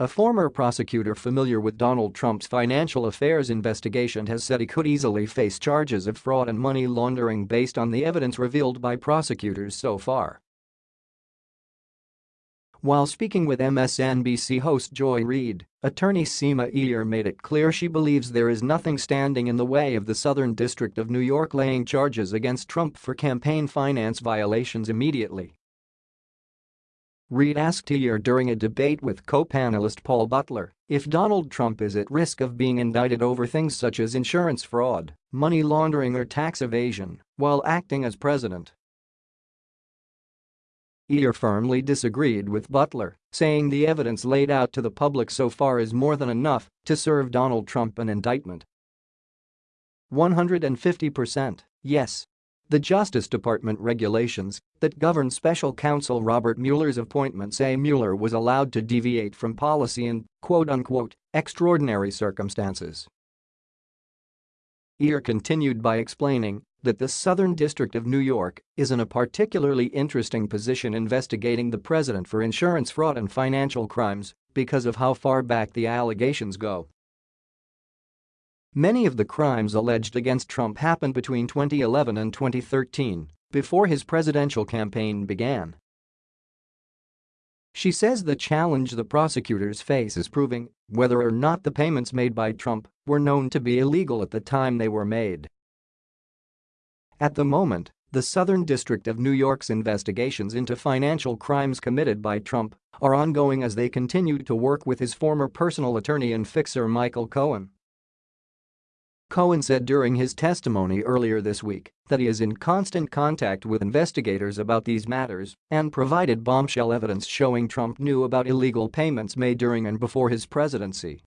A former prosecutor familiar with Donald Trump's financial affairs investigation has said he could easily face charges of fraud and money laundering based on the evidence revealed by prosecutors so far. While speaking with MSNBC host Joy Reid, attorney Seema Iyer made it clear she believes there is nothing standing in the way of the Southern District of New York laying charges against Trump for campaign finance violations immediately. Reid asked Iyer during a debate with co-panelist Paul Butler if Donald Trump is at risk of being indicted over things such as insurance fraud, money laundering or tax evasion while acting as president. Iyer firmly disagreed with Butler, saying the evidence laid out to the public so far is more than enough to serve Donald Trump an indictment. 150%, yes. The Justice Department regulations that govern special counsel Robert Mueller's appointment say Mueller was allowed to deviate from policy in quote-unquote extraordinary circumstances. Iyer continued by explaining that the Southern District of New York is in a particularly interesting position investigating the president for insurance fraud and financial crimes because of how far back the allegations go. Many of the crimes alleged against Trump happened between 2011 and 2013, before his presidential campaign began. She says the challenge the prosecutors face is proving whether or not the payments made by Trump were known to be illegal at the time they were made. At the moment, the Southern District of New York's investigations into financial crimes committed by Trump are ongoing as they continue to work with his former personal attorney and fixer Michael Cohen. Cohen said during his testimony earlier this week that he is in constant contact with investigators about these matters and provided bombshell evidence showing Trump knew about illegal payments made during and before his presidency.